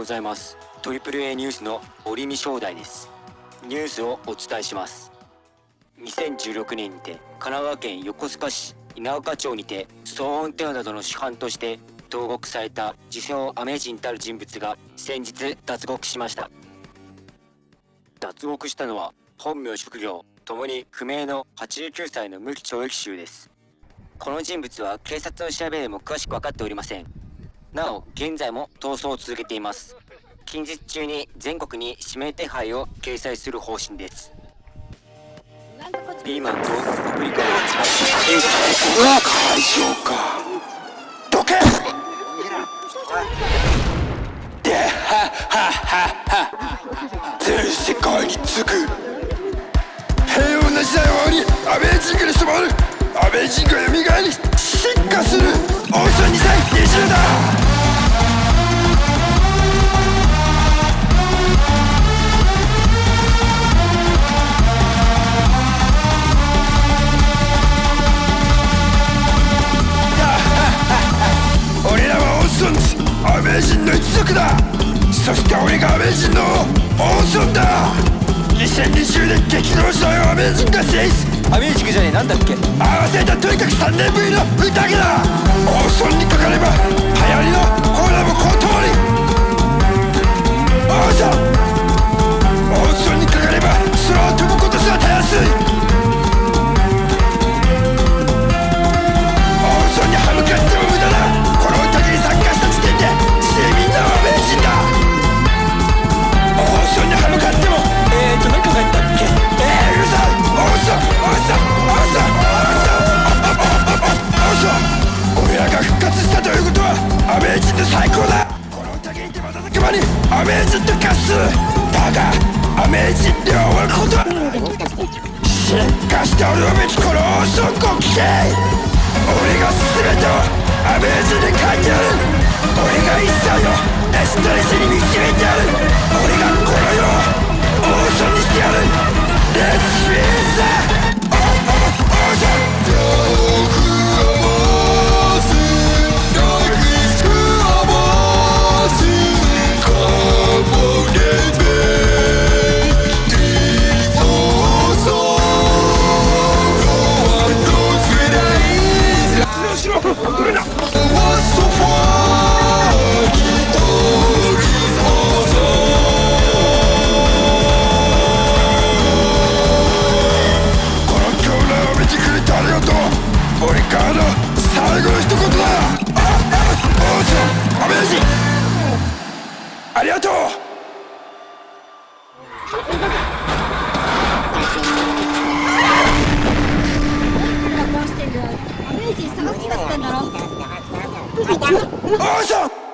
ございます。AAA ニュースの折見正代です。ニュースをお伝えします。2016年にて神奈川県横須賀市稲岡町にて騒音テロなどの主犯として投獄された自称アメ人たる人物が先日脱獄しました。脱獄したのは本名職業ともに不明の89歳の無期懲役囚です。この人物は警察の調べでも詳しく分かっておりません。なお現在も逃走を続けています。近日中に全国に指名手配を掲載する方針です。ピーマンとパプリカを使ってうわ会場か。どけではははは全世界に次ぐ平穏な時代を終わりアメージングに染まるアメージングが蘇り進化するオーシャン2020だ俺らはオーソンズアメージンの一族だ。そして俺がアメージンのオーソンだ2020年激動時代をアメージンが制す。アミュージックじゃねえなんだっけ？合わせたとにかく3年ぶりの宴だ。放送にかかれば流行りのコーラもこの通間にアメージと化す。だがアメージンで終わること。は進化しておるべきこのオーソンご機嫌俺が全てをアメージンに書いてやる。俺が一切をエストレスに導いてやる。俺がこの世をオーソンにしてやる。レッツフィーザーこの狂乱を見てくれてありがとう。俺からの最後の一言だあオーソンアメージ。ンありがとう。ア